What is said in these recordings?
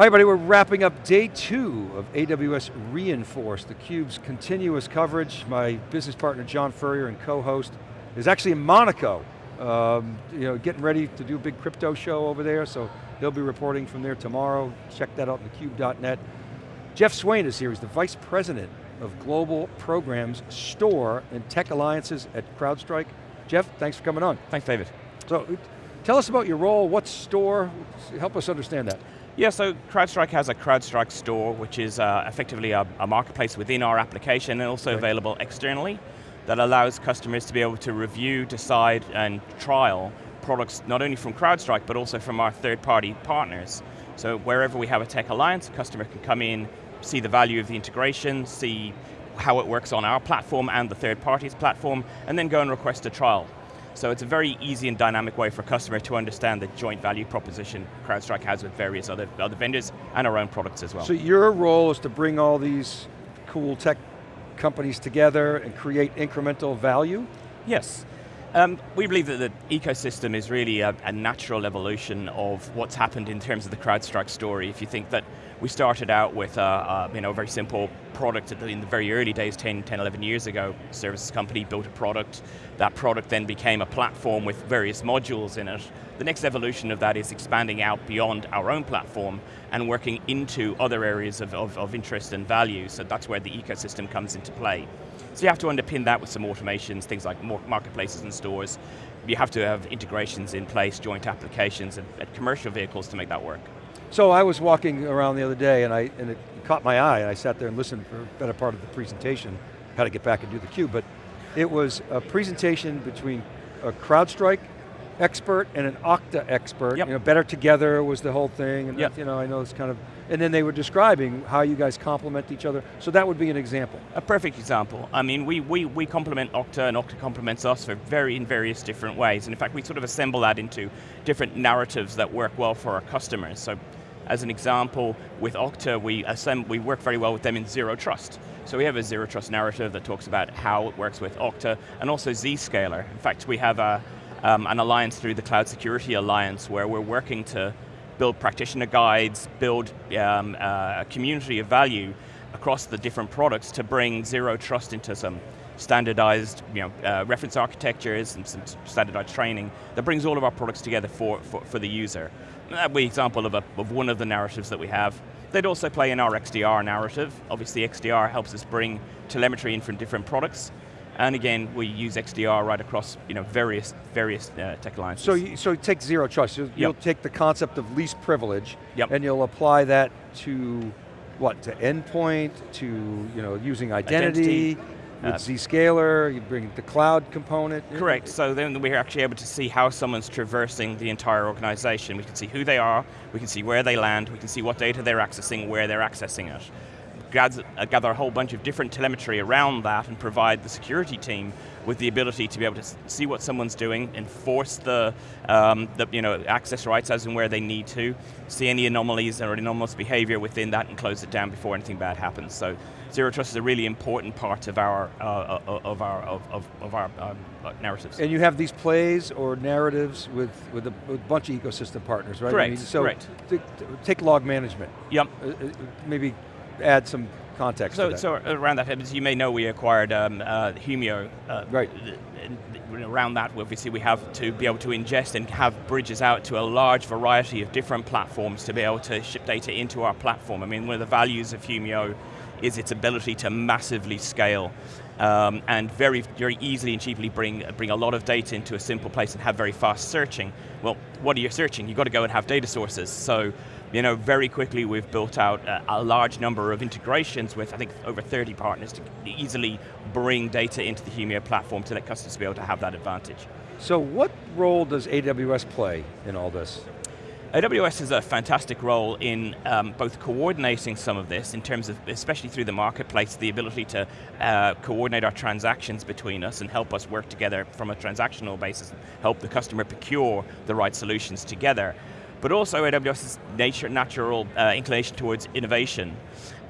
Hi everybody, we're wrapping up day two of AWS re:Inforce, theCUBE's continuous coverage. My business partner, John Furrier, and co-host, is actually in Monaco. Um, you know, getting ready to do a big crypto show over there, so he'll be reporting from there tomorrow. Check that out on thecube.net. Jeff Swain is here, he's the Vice President of Global Programs, Store, and Tech Alliances at CrowdStrike. Jeff, thanks for coming on. Thanks, David. So, tell us about your role, what's Store, help us understand that. Yeah, so CrowdStrike has a CrowdStrike store, which is uh, effectively a, a, marketplace within our application and also right. available externally that allows customers to be able to review, decide, and trial products not only from CrowdStrike, but also from our third-party partners. So wherever we have a tech alliance, a customer can come in, see the value of the integration, see how it works on our platform and the third party's platform, and then go and request a trial. So it's a very easy and dynamic way for a customer to understand the joint value proposition CrowdStrike has with various other, other vendors and our own products as well. So your role is to bring all these cool tech companies together and create incremental value? Yes. Um, we believe that the ecosystem is really a, a, natural evolution of what's happened in terms of the CrowdStrike story. If you think that we started out with a, a you know, very simple product in the very early days, 10, 10, 11 years ago, services company built a product, that product then became a platform with various modules in it. The next evolution of that is expanding out beyond our own platform and working into other areas of, of, of interest and value, so that's where the ecosystem comes into play. So you have to underpin that with some automations, things like marketplaces and stores. You have to have integrations in place, joint applications, and, and commercial vehicles to make that work. So I was walking around the other day and, I, and it caught my eye and I sat there and listened for a better part of the presentation. Had to get back and do the cube, but it was a presentation between a CrowdStrike expert and an Okta expert. Yep. You know, better together was the whole thing. And yep. you know, I know it's kind of, and then they were describing how you guys complement each other. So that would be an example. A perfect example. I mean, we, we, we complement Okta and Okta complements us for very, in various different ways. And in fact, we sort of assemble that into different narratives that work well for our customers. So as an example, with Okta, we, assemble, we work very well with them in Zero Trust. So we have a Zero Trust narrative that talks about how it works with Okta, and also Zscaler. In fact, we have a, um, an alliance through the Cloud Security Alliance where we're working to build practitioner guides, build um, uh, a community of value across the different products to bring Zero Trust into some standardized you know, uh, reference architectures and some standardized training that brings all of our products together for, for, for the user. That would be an example of, a, of one of the narratives that we have. They'd also play in our XDR narrative. Obviously XDR helps us bring telemetry in from different products. And again, we use XDR right across you know, various, various uh, tech alliances. So you, so take zero trust, you'll, yep. you'll take the concept of least privilege, yep. and you'll apply that to what, to endpoint, to you know, using identity, identity with uh, Zscaler, you bring the cloud component. Correct, so then we're actually able to see how someone's traversing the entire organization. We can see who they are, we can see where they land, we can see what data they're accessing, where they're accessing it. Gather, uh, gather a whole bunch of different telemetry around that and provide the security team with the ability to be able to see what someone's doing, enforce the, um, the you know, access rights as and where they need to, see any anomalies or anomalous behavior within that and close it down before anything bad happens. So Zero Trust is a really important part of our, uh, uh of our, of, of, of our um, uh, narratives. And you have these plays or narratives with, with, a, with a bunch of ecosystem partners, right? Correct, I mean, so correct. take log management. Yep. Uh, uh, maybe add some context so, So around that, as you may know, we acquired um, uh, Humio. Uh, right. Around that, obviously we have to be able to ingest and have bridges out to a large variety of different platforms to be able to ship data into our platform. I mean, one of the values of Humio is its ability to massively scale um, and very, very easily and cheaply bring, bring a lot of data into a simple place and have very fast searching. Well, what are you searching? You've got to go and have data sources. So, you know, very quickly we've built out a, a large number of integrations with, I think, over 30 partners to easily bring data into the Humio platform to let customers be able to have that advantage. So what role does AWS play in all this? AWS has a fantastic role in um, both coordinating some of this in terms of, especially through the marketplace, the ability to uh, coordinate our transactions between us and help us work together from a transactional basis, help the customer procure the right solutions together. But also AWS's nature, natural uh, inclination towards innovation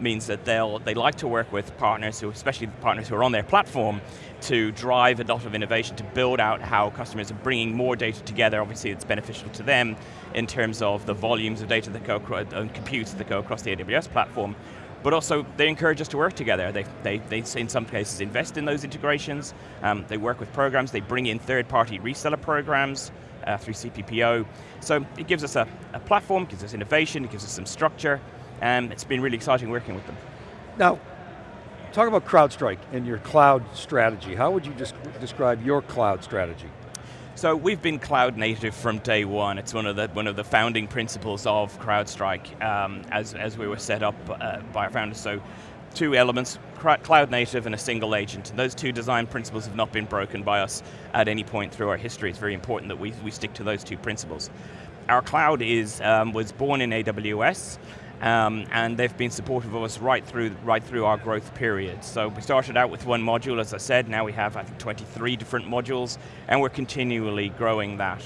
means that they'll, they like to work with partners, who, especially partners who are on their platform, to drive a lot of innovation, to build out how customers are bringing more data together. Obviously it's beneficial to them in terms of the volumes of data that go across, and computes that go across the AWS platform, but also they encourage us to work together. They, they, they in some cases invest in those integrations, um, they work with programs, they bring in third-party reseller programs uh, through CPPO. So it gives us a, a platform, gives us innovation, it gives us some structure, and it's been really exciting working with them. Now, talk about CrowdStrike and your cloud strategy. How would you just describe your cloud strategy? So we've been cloud native from day one. It's one of the one of the founding principles of CrowdStrike um, as, as we were set up uh, by our founders. So two elements, cloud native and a single agent. And those two design principles have not been broken by us at any point through our history. It's very important that we, we stick to those two principles. Our cloud is, um, was born in AWS, um, and they've been supportive of us right through, right through our growth period. So we started out with one module, as I said, now we have I think 23 different modules, and we're continually growing that.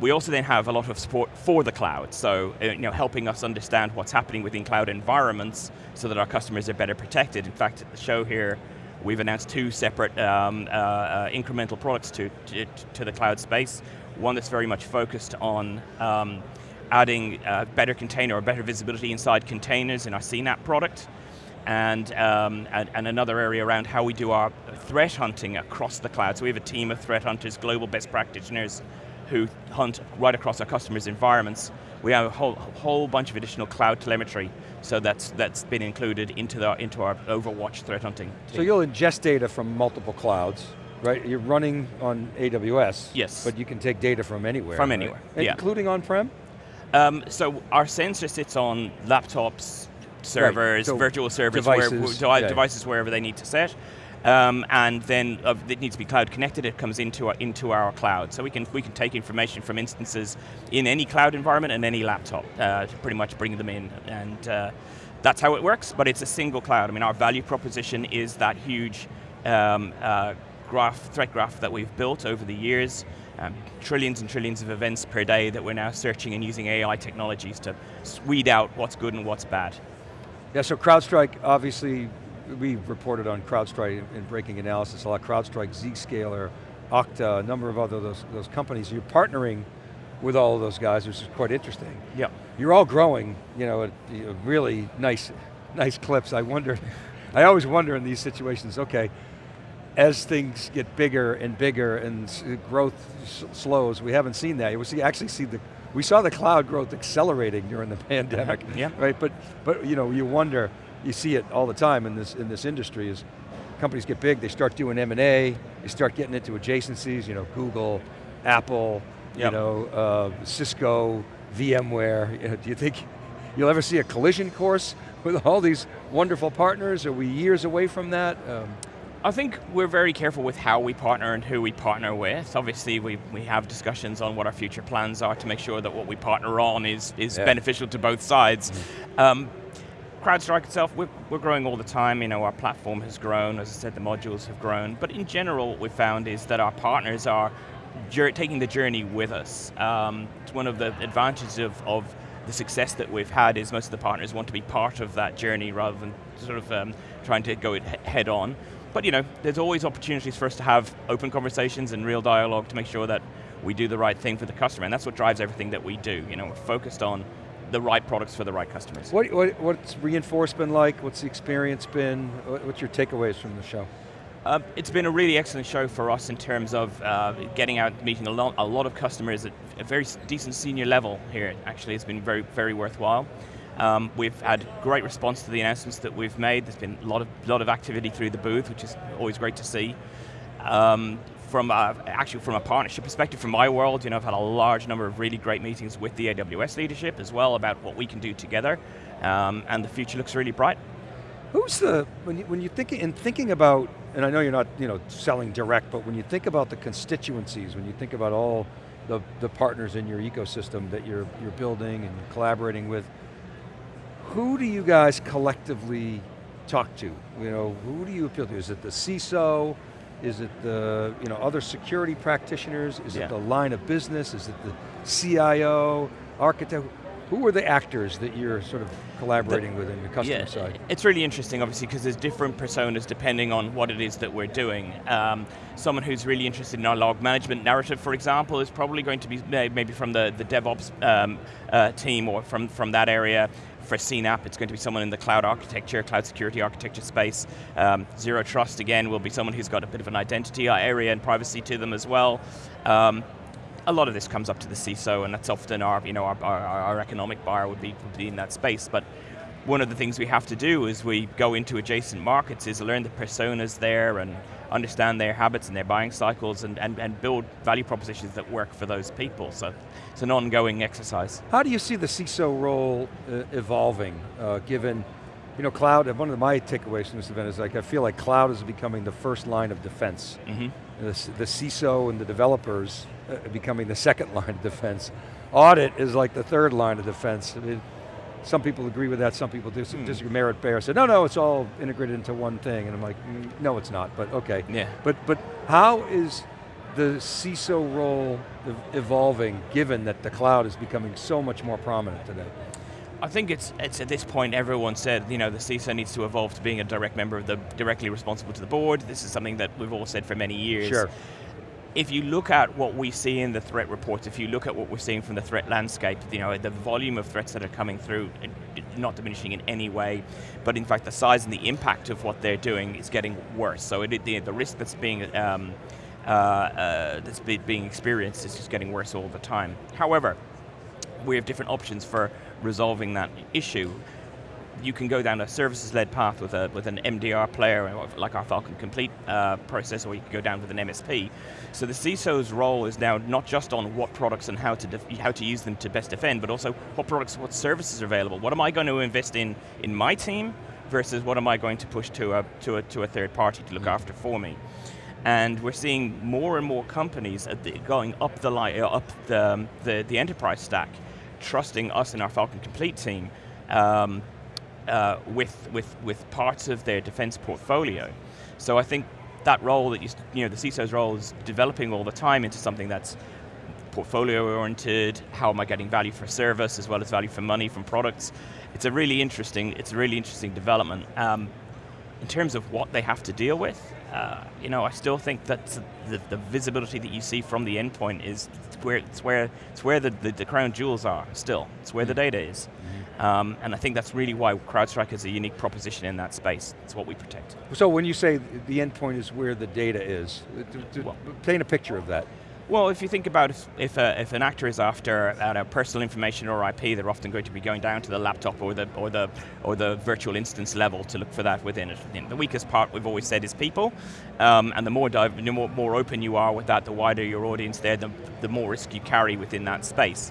We also then have a lot of support for the cloud, so uh, you know, helping us understand what's happening within cloud environments so that our customers are better protected. In fact, at the show here, we've announced two separate um, uh, uh, incremental products to, to, to, the cloud space. One that's very much focused on um, adding uh, better container or better visibility inside containers in our CNAPP product, and, um, and, and, another area around how we do our threat hunting across the cloud. So we have a team of threat hunters, global best practitioners, who hunt right across our customers' environments. We have a whole, whole bunch of additional cloud telemetry, so that's, that's been included into, the, into our Overwatch threat hunting. Team. So you'll ingest data from multiple clouds, right? You're running on AWS, yes. but you can take data from anywhere. From anywhere, right? yeah. Including on-prem? Um, so our sensor sits on laptops, servers, right. so virtual servers, devices, where, devices wherever they need to set. Um, and then uh, it needs to be cloud connected, it comes into our, into our cloud. So we can, we can take information from instances in any cloud environment and any laptop uh, pretty much bring them in. And uh, that's how it works, but it's a single cloud. I mean, our value proposition is that huge um, uh, graph, threat graph that we've built over the years, um, trillions and trillions of events per day that we're now searching and using AI technologies to weed out what's good and what's bad. Yeah, so CrowdStrike, obviously, we reported on CrowdStrike in breaking analysis, a lot of CrowdStrike, Zscaler, Okta, a number of other those, those companies. You're partnering with all of those guys, which is quite interesting. Yeah. You're all growing, you know, at really nice, nice clips. I wonder, I always wonder in these situations, okay, as things get bigger and bigger and growth slows, we haven't seen that. We actually see the, we saw the cloud growth accelerating during the pandemic, yeah. right? But, but you know, you wonder, you see it all the time in this, in this industry is companies get big, they start doing M&A, they start getting into adjacencies, you know, Google, Apple, yep. you know, uh, Cisco, VMware. You know, do you think you'll ever see a collision course with all these wonderful partners? Are we years away from that? Um, I think we're very careful with how we partner and who we partner with. Obviously, we, we have discussions on what our future plans are to make sure that what we partner on is, is yeah. beneficial to both sides. Mm -hmm. um, CrowdStrike itself, we're, we're, growing all the time. You know, our platform has grown. As I said, the modules have grown. But in general, what we've found is that our partners are taking the journey with us. Um, it's one of the advantages of, of the success that we've had is most of the partners want to be part of that journey rather than sort of um, trying to go it head on. But you know, there's always opportunities for us to have open conversations and real dialogue to make sure that we do the right thing for the customer, and that's what drives everything that we do. You know, we're focused on the right products for the right customers. What, what, what's reinforced been like? What's the experience been? What's your takeaways from the show? Uh, it's been a really excellent show for us in terms of uh, getting out, meeting a lot, a lot of customers at a very decent senior level here. Actually, it's been very, very worthwhile. Um, we've had great response to the announcements that we've made. There's been a lot of, lot of activity through the booth, which is always great to see. Um, from a, actually from a partnership perspective, from my world, you know, I've had a large number of really great meetings with the AWS leadership as well about what we can do together, um, and the future looks really bright. Who's the, when you, when you think, in thinking about, and I know you're not you know, selling direct, but when you think about the constituencies, when you think about all the, the partners in your ecosystem that you're, you're building and collaborating with, who do you guys collectively talk to? You know, who do you appeal to? Is it the CISO? Is it the you know, other security practitioners? Is yeah. it the line of business? Is it the CIO, architect? Who are the actors that you're sort of collaborating the, with in the customer yeah, side? It's really interesting, obviously, because there's different personas depending on what it is that we're doing. Um, someone who's really interested in our log management narrative, for example, is probably going to be maybe from the, the DevOps um, uh, team or from, from that area. For CNAPP, it's going to be someone in the cloud architecture, cloud security architecture space. Um, Zero Trust, again, will be someone who's got a bit of an identity area and privacy to them as well. Um, a lot of this comes up to the CISO, and that's often our, you know, our, our, our economic buyer would be, would be in that space. But one of the things we have to do as we go into adjacent markets is learn the personas there and understand their habits and their buying cycles and, and, and build value propositions that work for those people. So it's an ongoing exercise. How do you see the CISO role uh, evolving, uh, given, you know, cloud, one of my takeaways from this event is like, I feel like cloud is becoming the first line of defense. Mm -hmm. the, the CISO and the developers uh, becoming the second line of defense. Audit is like the third line of defense. I mean, some people agree with that, some people dis mm. disagree. Merritt Baer said, no, no, it's all integrated into one thing. And I'm like, mm, no, it's not, but okay. Yeah. But, but how is the CISO role evolving given that the cloud is becoming so much more prominent today? I think it's, it's at this point everyone said, you know, the CISO needs to evolve to being a direct member of the, directly responsible to the board. This is something that we've all said for many years. Sure if you look at what we see in the threat reports, if you look at what we're seeing from the threat landscape, you know, the volume of threats that are coming through, not diminishing in any way, but in fact the size and the impact of what they're doing is getting worse. So it, the, the risk that's being um, uh, uh, that's being experienced is just getting worse all the time. However, we have different options for resolving that issue you can go down a services-led path with, a, with an MDR player, like our Falcon Complete uh, process, or you can go down with an MSP. So the CISO's role is now not just on what products and how to, how to use them to best defend, but also what products, what services are available. What am I going to invest in in my team versus what am I going to push to a, to a, to a third party to look mm -hmm. after for me? And we're seeing more and more companies going up the uh, up the, the, the enterprise stack, trusting us in our Falcon Complete team um, uh, with, with, with parts of their defense portfolio. So I think that role that you, you know, the CISO's role is developing all the time into something that's portfolio oriented, how am I getting value for service as well as value for money from products. It's a really interesting, it's a really interesting development. Um, in terms of what they have to deal with, uh, you know, I still think that the, the, visibility that you see from the endpoint is where it's where it's where the, the, the crown jewels are. Still, it's where mm -hmm. the data is. Mm -hmm. Um, and I think that's really why CrowdStrike is a unique proposition in that space. It's what we protect. So when you say the endpoint is where the data is, well, paint a picture of that. Well, if you think about if, if, if an actor is after uh, personal information or IP, they're often going to be going down to the laptop or the, or the, or the virtual instance level to look for that within it. The weakest part we've always said is people, um, and the more, the more, more open you are with that, the wider your audience there, the, the more risk you carry within that space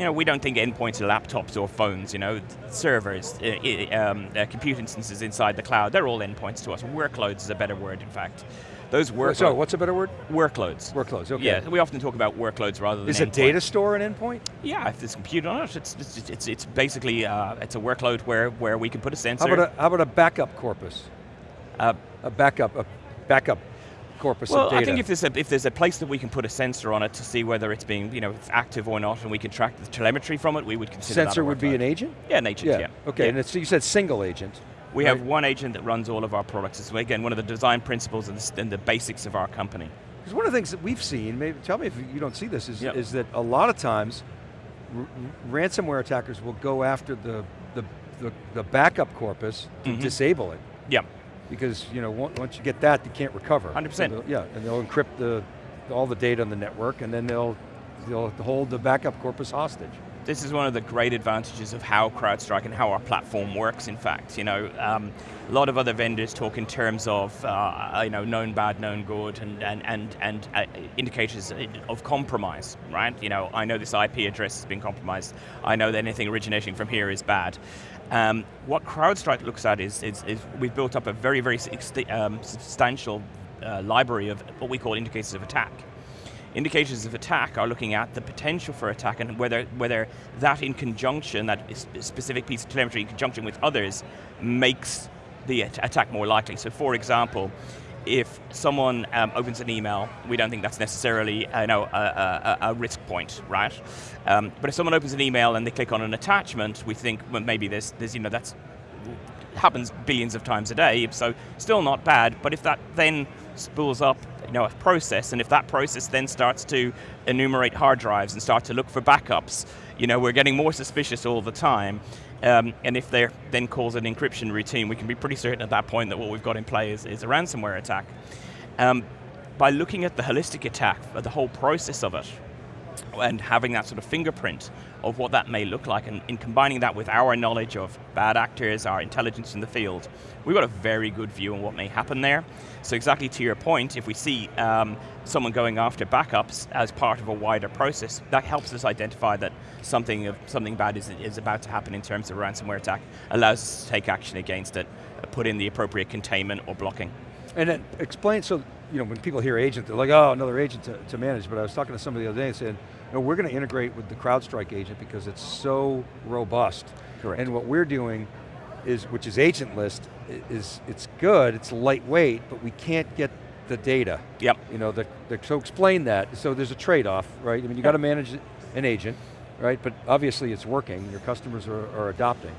you know, we don't think endpoints are laptops or phones, you know, servers, uh, um, uh, compute instances inside the cloud, they're all endpoints to us. Workloads is a better word, in fact. Those workloads. So, what's a better word? Workloads. Workloads, okay. Yeah, we often talk about workloads rather than Is a data store an endpoint? Yeah, if there's compute on it, it's, it's, it's, it's basically, uh, it's a workload where, where we can put a sensor. How about a, how about a backup corpus? Uh, a backup, a backup corpus well, of data. I think if there's, a, if there's a place that we can put a sensor on it to see whether it's being, you know, it's active or not, and we can track the telemetry from it, we would consider Sensor would be an agent? Yeah, an agent, yeah. yeah. Okay, yeah. and it's, you said single agent. We right? have one agent that runs all of our products. It's, again, one of the design principles and the, and the basics of our company. Because one of the things that we've seen, maybe tell me if you don't see this, is, yep. is that a lot of times, ransomware attackers will go after the, the, the, the backup corpus to mm -hmm. disable it. Yeah because you know once you get that, you can't recover. 100%. So yeah, and they'll encrypt the, all the data on the network and then they'll, they'll hold the backup corpus hostage. This is one of the great advantages of how CrowdStrike and how our platform works, in fact. You know, um, a lot of other vendors talk in terms of uh, you know, known bad, known good, and, and, and, and uh, indicators of compromise, right? You know, I know this IP address has been compromised. I know that anything originating from here is bad. Um, what CrowdStrike looks at is, is, is, we've built up a very, very um, substantial uh, library of what we call indicators of attack. Indicators of attack are looking at the potential for attack and whether, whether that in conjunction, that specific piece of telemetry in conjunction with others, makes the attack more likely. So for example, if someone um, opens an email, we don't think that's necessarily uh, you know, a, a, a, risk point, right? Um, but if someone opens an email and they click on an attachment, we think well, maybe there's, there's, you know, that's happens billions of times a day, so still not bad, but if that then spools up you know, a process, and if that process then starts to enumerate hard drives and start to look for backups, you know, we're getting more suspicious all the time. Um, and if there then calls an encryption routine, we can be pretty certain at that point that what we've got in play is, is a ransomware attack. Um, by looking at the holistic attack, the whole process of it, and having that sort of fingerprint of what that may look like, and in combining that with our knowledge of bad actors, our intelligence in the field, we've got a very good view on what may happen there. So exactly to your point, if we see um, someone going after backups as part of a wider process, that helps us identify that something of something bad is, is about to happen in terms of a ransomware attack, allows us to take action against it, uh, put in the appropriate containment or blocking. And then explain, so you know, when people hear agent, they're like, oh, another agent to, to manage, but I was talking to somebody the other day and saying, no, we're going to integrate with the CrowdStrike agent because it's so robust. Correct. And what we're doing is, which is agentless, is it's good, it's lightweight, but we can't get the data. Yep. You know, the, the, so explain that. So there's a trade-off, right? I mean, you got to manage an agent, right? But obviously it's working, your customers are, are adopting.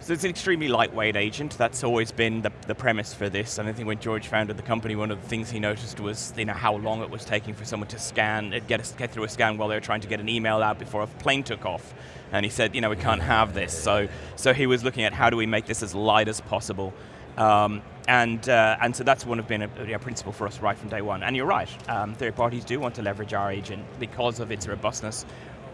So it's an extremely lightweight agent. That's always been the, the premise for this. And I think when George founded the company, one of the things he noticed was you know, how long it was taking for someone to scan, uh, get, a, get through a scan while they were trying to get an email out before a plane took off. And he said, you know, we can't have this. So, so he was looking at how do we make this as light as possible. Um, and, uh, and so that's one of been a, a, principle for us right from day one. And you're right, um, third parties do want to leverage our agent because of its robustness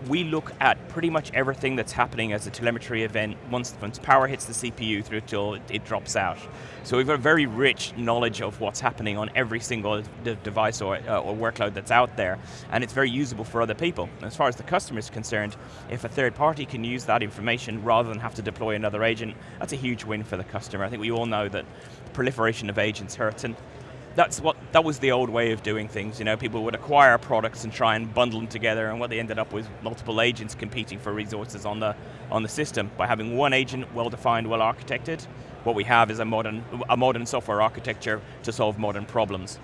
we look at pretty much everything that's happening as a telemetry event once, once power hits the CPU through till it, it drops out. So we've got a very rich knowledge of what's happening on every single device or, uh, or workload that's out there, and it's very usable for other people. As far as the customer is concerned, if a third party can use that information rather than have to deploy another agent, that's a huge win for the customer. I think we all know that proliferation of agents hurts, and that's what that was the old way of doing things. You know, people would acquire products and try and bundle them together, and what they ended up with multiple agents competing for resources on the on the system. By having one agent, well defined, well architected, what we have is a modern a modern software architecture to solve modern problems.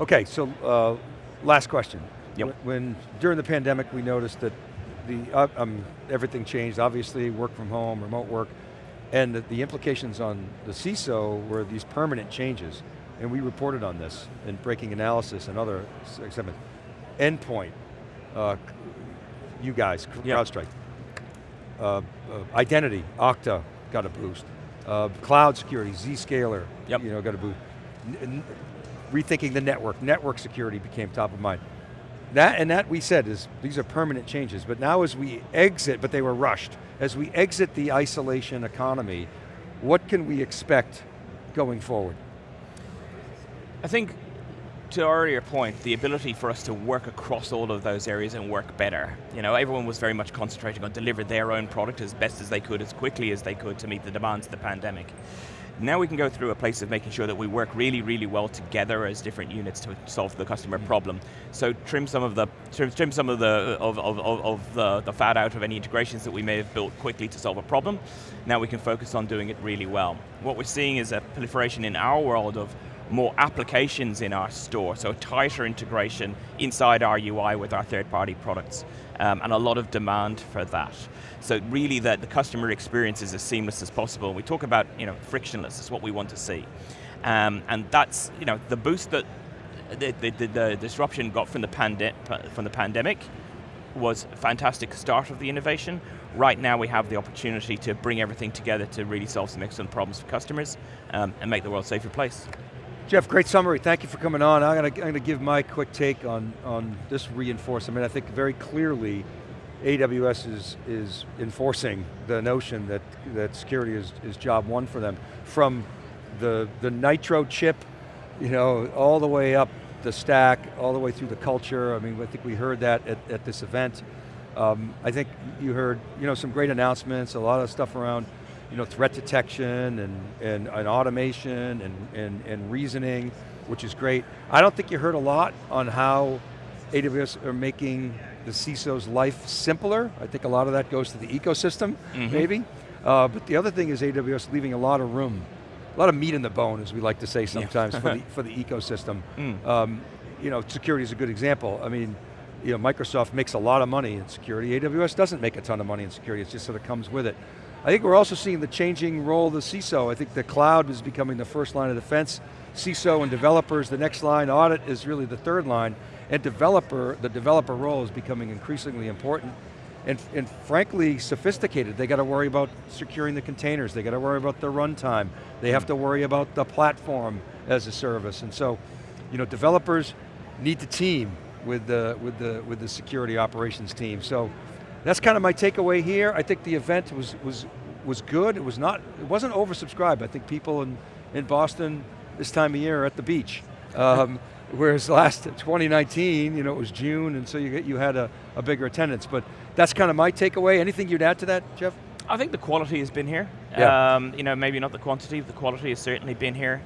Okay, so uh, last question. Yep. When during the pandemic, we noticed that the uh, um, everything changed. Obviously, work from home, remote work, and the, the implications on the CISO were these permanent changes and we reported on this in breaking analysis and other segments. Endpoint, uh, you guys. CrowdStrike. Uh, uh, identity, Okta got a boost. Uh, cloud security, Zscaler, yep. you know, got a boost. N rethinking the network, network security became top of mind. That, and that we said is, these are permanent changes, but now as we exit, but they were rushed, as we exit the isolation economy, what can we expect going forward? I think, to our earlier point, the ability for us to work across all of those areas and work better. You know, everyone was very much concentrating on deliver their own product as best as they could, as quickly as they could to meet the demands of the pandemic. Now we can go through a place of making sure that we work really, really well together as different units to solve the customer problem. So trim some of the trim, trim some of the of, of, of the, the fat out of any integrations that we may have built quickly to solve a problem. Now we can focus on doing it really well. What we're seeing is a proliferation in our world of more applications in our store, so a tighter integration inside our UI with our third-party products, um, and a lot of demand for that. So really that the customer experience is as seamless as possible. We talk about you know, frictionless, it's what we want to see. Um, and that's you know, the boost that the, the, the, the disruption got from the, pande from the pandemic was a fantastic start of the innovation. Right now we have the opportunity to bring everything together to really solve some excellent problems for customers um, and make the world a safer place. Jeff, great summary. Thank you for coming on. I'm going, to, I'm going to give my quick take on, on this reinforcement. I think very clearly AWS is, is enforcing the notion that, that security is, is job one for them. From the, the Nitro chip, you know, all the way up the stack, all the way through the culture. I mean, I think we heard that at, at this event. Um, I think you heard you know, some great announcements, a lot of stuff around you know, threat detection and, and, and automation and, and, and reasoning, which is great. I don't think you heard a lot on how AWS are making the CISO's life simpler. I think a lot of that goes to the ecosystem, mm -hmm. maybe. Uh, but the other thing is AWS leaving a lot of room a lot of meat in the bone, as we like to say sometimes, for, the, for the ecosystem. Mm. Um, you know, security is a good example. I mean, you know, Microsoft makes a lot of money in security. AWS doesn't make a ton of money in security, it just sort of comes with it. I think we're also seeing the changing role of the CISO. I think the cloud is becoming the first line of defense. CISO and developers, the next line, audit is really the third line, and developer, the developer role is becoming increasingly important and, and frankly sophisticated. They got to worry about securing the containers, they got to worry about the runtime, they have to worry about the platform as a service. And so, you know, developers need to team with the, with the, with the security operations team. So that's kind of my takeaway here. I think the event was, was, was good. It was not, it wasn't oversubscribed. I think people in, in Boston this time of year are at the beach. Um, whereas last 2019, you know, it was June, and so you, get, you had a, a bigger attendance. But that's kind of my takeaway. Anything you'd add to that, Jeff? I think the quality has been here. Yeah. Um, you know, maybe not the quantity, but the quality has certainly been here.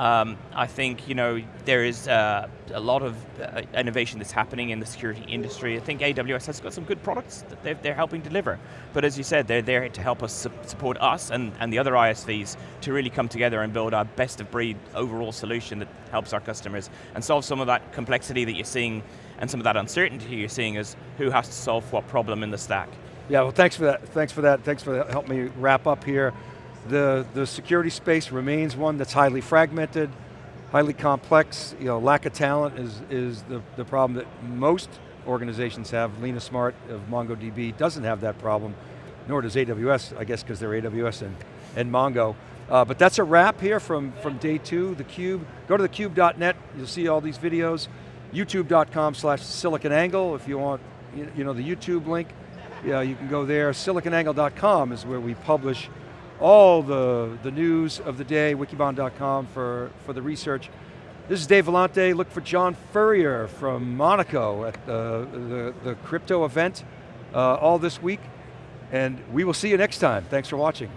Um, I think you know there is uh, a lot of uh, innovation that's happening in the security industry. I think AWS has got some good products that they're, they're helping deliver. But as you said, they're there to help us su support us and, and the other ISVs to really come together and build our best of breed overall solution that helps our customers and solve some of that complexity that you're seeing and some of that uncertainty you're seeing is who has to solve what problem in the stack. Yeah, well thanks for that, thanks for that, thanks for that. help me wrap up here. The, the security space remains one that's highly fragmented, highly complex, you know, lack of talent is, is the, the problem that most organizations have. Lena Smart of MongoDB doesn't have that problem, nor does AWS, I guess because they're AWS and, and Mongo. Uh, but that's a wrap here from, from day two, theCUBE. Go to thecube.net, you'll see all these videos. YouTube.com slash SiliconANGLE if you want, you, know, the YouTube link. Yeah, you can go there. SiliconANGLE.com is where we publish all the, the news of the day, wikibon.com for, for the research. This is Dave Vellante, look for John Furrier from Monaco at the, the, the crypto event uh, all this week. And we will see you next time. Thanks for watching.